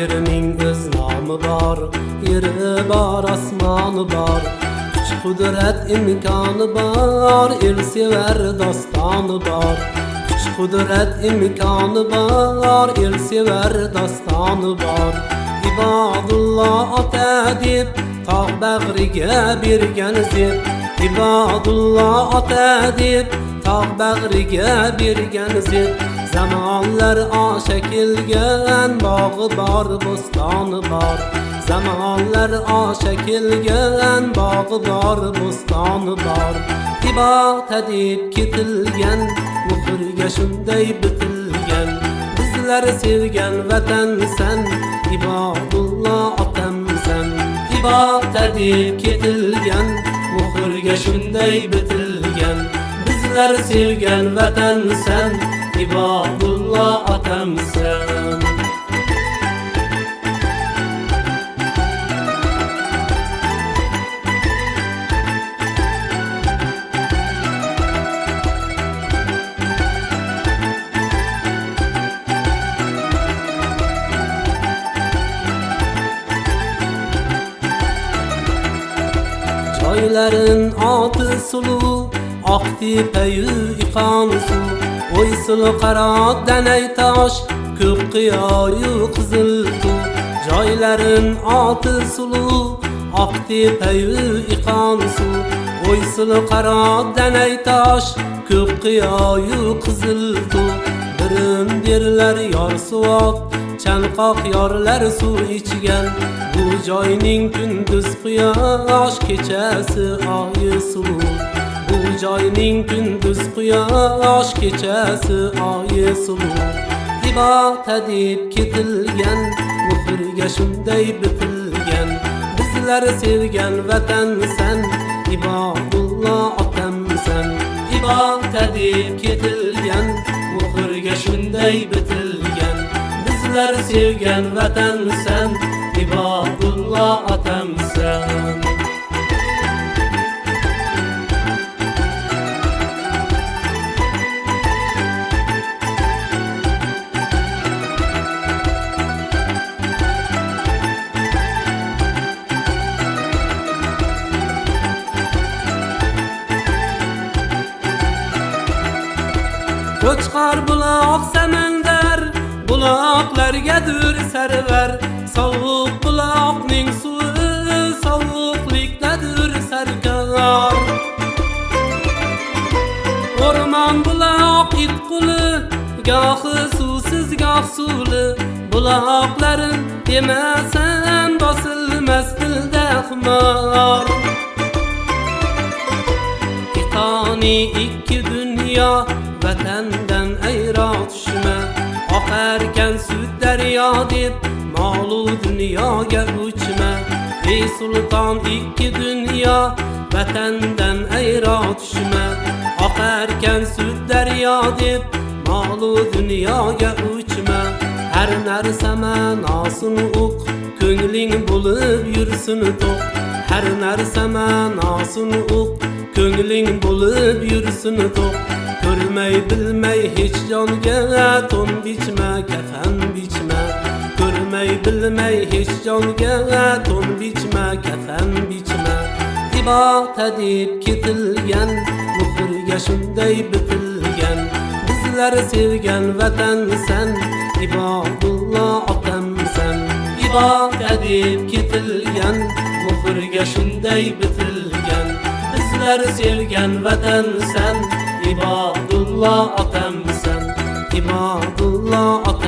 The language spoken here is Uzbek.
Yerimiň öz namı bar, yeri bar, asmany bar. Güç kudret imkany bar, el sever dostany bar. Güç kudret imkany bar, el sever dostany bar. İbadullah at edip, tağ bəğrige birgen zip. İbadullah at edip, tağ bəğrige birgen zip. Zamonlar osha kelgan bog'i bor bo'stoni bor. Zamonlar osha kelgan bog'i bor bo'stoni bor. Ibota deb ketilgan muhrga shunday bitilgan. Bizlar sevgan vatansan ibodullo otamsan. Ibota deb ketilgan muhrga shunday bitilgan. Bizlar sevgan vatansan ibodulloh otamsan joylarin oti suluv oq tepayu iqon suv. O'y sulu qarot danay tosh ko'k qiyoyu qizil joylarin oti sulu oq tepayu iqon o'y sulu qarot danay tosh ko'k qiyoyu qizil birin derlar yor suvoq chanqoq yorlar suv ichgan bu joyning kunduz quyosh kechasi oyi suv. Joyning kunduz quyosh kechasi oyi suv ibota deb ketilgan muhrga shunday bitilgan. Bizlar sevgan vatansan ibodullo otamsan. Ibota deb ketilgan muhrga shunday bitilgan. Bizlar sevgan vatansan ibodullo otamsan. O'chqar buloq samandar buloqlargadir sarvar. Sovuq buloqning suvi sovuqlikdadir sarkor. O'rmon buloq it quli gohi suvsiz goh suvli. Buloqlarin demasan bosilmas dilda xumor. Iqoni ikki dunyo vatandan ayro tushma oqarkan sut daryo deb molu dunyoga uchma. Ey sulton ikki dunyo vatandan ayro tushma oqarkan sut daryo deb molu dunyoga uchma. Har narsa ma'nosin uq ko'ngling bo'lib yursin to'q. Har narsa ma'nosin uq ko'ngling bo'lib yursin to'q. Bilmay bilmay hech jonga to'n bichma kafan bichma. Ko'rmay bilmay hech jonga to'n bichma kafan bichma. Ibota deb ketilgan muhrga shunday bitilgan. Bizlar sevgan vatansan ibodullo otamsan. Ibota deb ketilgan muhrga shunday bitilgan. Bizlar sevgan vatansan ibodulloh otamsan ibodulloh otamsan ibod